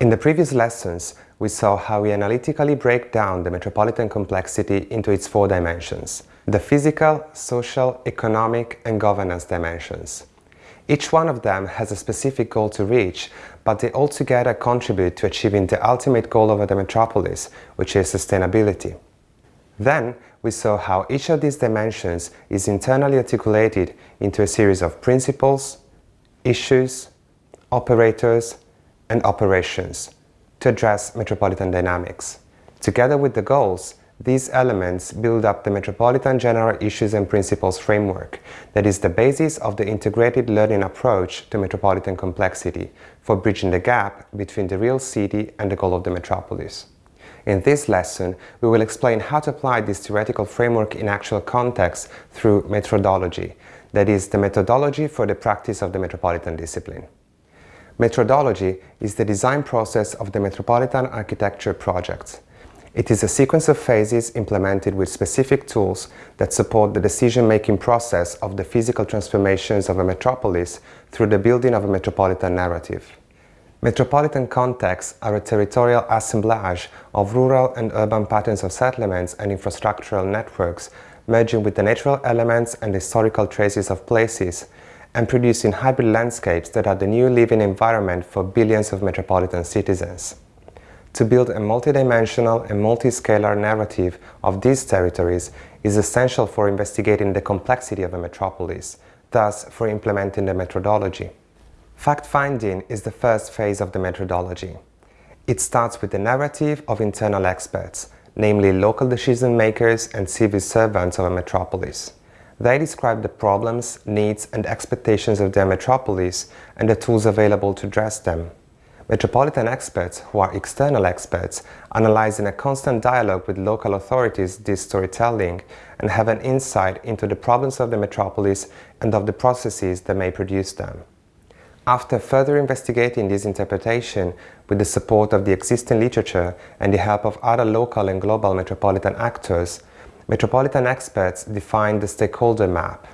In the previous lessons, we saw how we analytically break down the metropolitan complexity into its four dimensions, the physical, social, economic and governance dimensions. Each one of them has a specific goal to reach, but they all together contribute to achieving the ultimate goal of the metropolis, which is sustainability. Then, we saw how each of these dimensions is internally articulated into a series of principles, issues, operators, and operations to address metropolitan dynamics. Together with the goals, these elements build up the Metropolitan General Issues and Principles framework that is the basis of the integrated learning approach to metropolitan complexity for bridging the gap between the real city and the goal of the metropolis. In this lesson, we will explain how to apply this theoretical framework in actual context through methodology, that is, the methodology for the practice of the metropolitan discipline. Methodology is the design process of the metropolitan architecture projects. It is a sequence of phases implemented with specific tools that support the decision-making process of the physical transformations of a metropolis through the building of a metropolitan narrative. Metropolitan contexts are a territorial assemblage of rural and urban patterns of settlements and infrastructural networks merging with the natural elements and historical traces of places and producing hybrid landscapes that are the new living environment for billions of metropolitan citizens. To build a multidimensional and multiscalar narrative of these territories is essential for investigating the complexity of a metropolis, thus for implementing the methodology. Fact-finding is the first phase of the methodology. It starts with the narrative of internal experts, namely local decision-makers and civil servants of a metropolis. They describe the problems, needs and expectations of their metropolis and the tools available to address them. Metropolitan experts, who are external experts, analyze in a constant dialogue with local authorities this storytelling and have an insight into the problems of the metropolis and of the processes that may produce them. After further investigating this interpretation with the support of the existing literature and the help of other local and global metropolitan actors, metropolitan experts define the stakeholder map,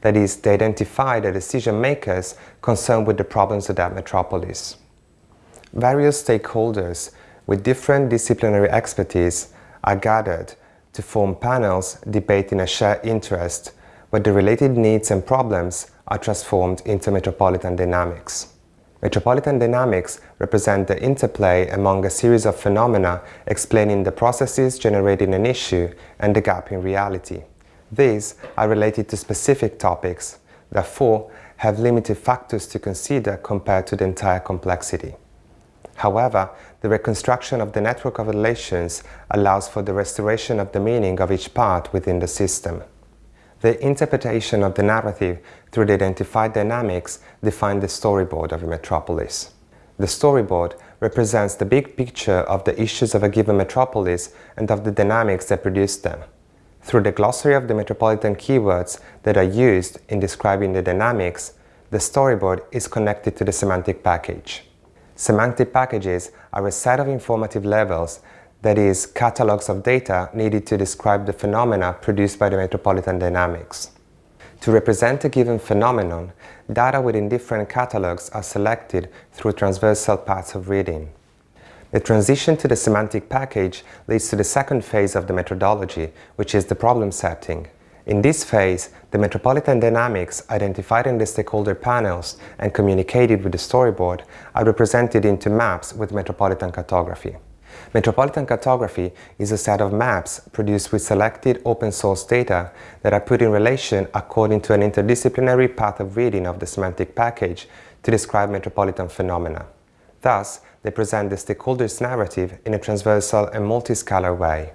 that is, they identify the decision makers concerned with the problems of that metropolis. Various stakeholders with different disciplinary expertise are gathered to form panels debating a shared interest where the related needs and problems are transformed into metropolitan dynamics. Metropolitan dynamics represent the interplay among a series of phenomena explaining the processes generating an issue and the gap in reality. These are related to specific topics, therefore have limited factors to consider compared to the entire complexity. However, the reconstruction of the network of relations allows for the restoration of the meaning of each part within the system. The interpretation of the narrative through the identified dynamics define the storyboard of a metropolis. The storyboard represents the big picture of the issues of a given metropolis and of the dynamics that produce them. Through the glossary of the metropolitan keywords that are used in describing the dynamics, the storyboard is connected to the semantic package. Semantic packages are a set of informative levels, that is, catalogs of data needed to describe the phenomena produced by the metropolitan dynamics. To represent a given phenomenon, data within different catalogs are selected through transversal paths of reading. The transition to the semantic package leads to the second phase of the methodology, which is the problem setting. In this phase, the metropolitan dynamics identified in the stakeholder panels and communicated with the storyboard are represented into maps with metropolitan cartography. Metropolitan cartography is a set of maps produced with selected open source data that are put in relation according to an interdisciplinary path of reading of the semantic package to describe metropolitan phenomena. Thus, they present the stakeholder's narrative in a transversal and multiscalar way.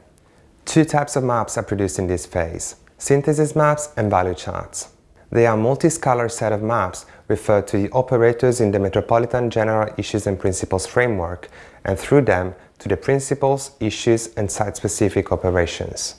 Two types of maps are produced in this phase synthesis maps and value charts. They are multi-scalar set of maps referred to the operators in the Metropolitan General Issues and Principles framework and through them to the principles, issues and site-specific operations.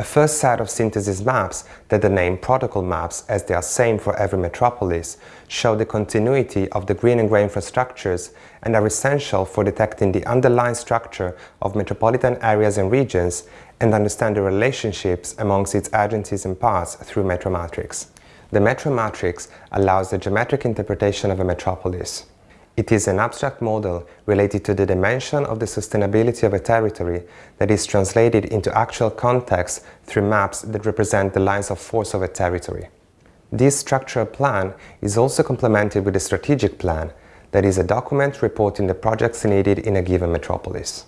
A first set of synthesis maps that are named protocol maps as they are same for every metropolis show the continuity of the green and grey infrastructures and are essential for detecting the underlying structure of metropolitan areas and regions and understand the relationships amongst its agencies and parts through Metromatrix. The Metromatrix allows the geometric interpretation of a metropolis. It is an abstract model related to the dimension of the sustainability of a territory that is translated into actual context through maps that represent the lines of force of a territory. This structural plan is also complemented with a strategic plan that is a document reporting the projects needed in a given metropolis.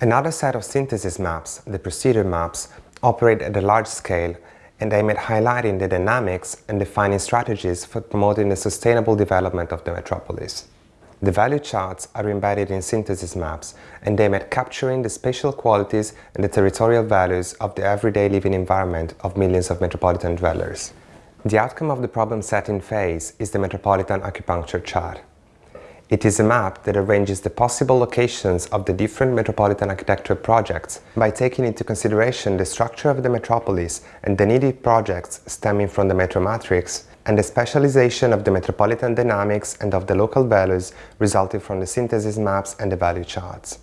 Another set of synthesis maps, the procedure maps, operate at a large scale and aim at highlighting the dynamics and defining strategies for promoting the sustainable development of the metropolis. The value charts are embedded in synthesis maps and aim at capturing the spatial qualities and the territorial values of the everyday living environment of millions of metropolitan dwellers. The outcome of the problem-setting phase is the Metropolitan Acupuncture Chart. It is a map that arranges the possible locations of the different metropolitan architecture projects by taking into consideration the structure of the metropolis and the needed projects stemming from the metro matrix and the specialization of the metropolitan dynamics and of the local values resulting from the synthesis maps and the value charts.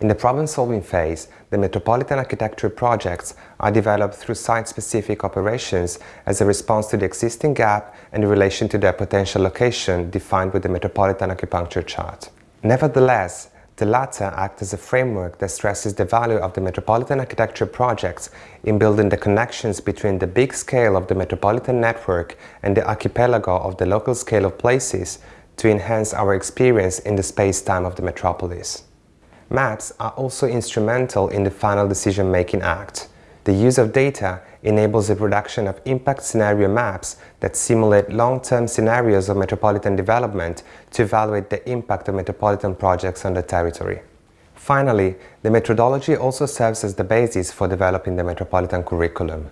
In the problem-solving phase, the metropolitan architecture projects are developed through site-specific operations as a response to the existing gap and in relation to their potential location defined with the metropolitan acupuncture chart. Nevertheless, the latter act as a framework that stresses the value of the metropolitan architecture projects in building the connections between the big scale of the metropolitan network and the archipelago of the local scale of places to enhance our experience in the space-time of the metropolis. Maps are also instrumental in the final decision-making act. The use of data enables the production of impact scenario maps that simulate long-term scenarios of metropolitan development to evaluate the impact of metropolitan projects on the territory. Finally, the methodology also serves as the basis for developing the metropolitan curriculum.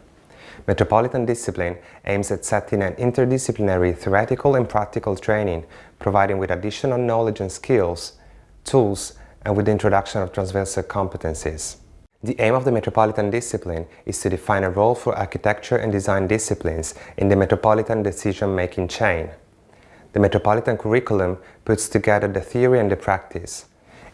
Metropolitan discipline aims at setting an interdisciplinary theoretical and practical training, providing with additional knowledge and skills, tools, and with the introduction of transversal competencies. The aim of the Metropolitan Discipline is to define a role for architecture and design disciplines in the metropolitan decision-making chain. The Metropolitan Curriculum puts together the theory and the practice.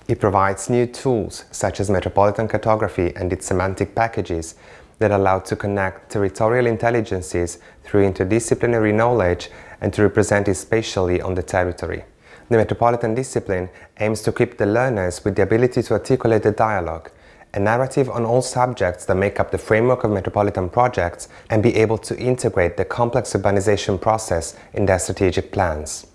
It provides new tools, such as metropolitan cartography and its semantic packages, that allow to connect territorial intelligences through interdisciplinary knowledge and to represent it spatially on the territory. The Metropolitan Discipline aims to equip the learners with the ability to articulate the dialogue, a narrative on all subjects that make up the framework of metropolitan projects and be able to integrate the complex urbanization process in their strategic plans.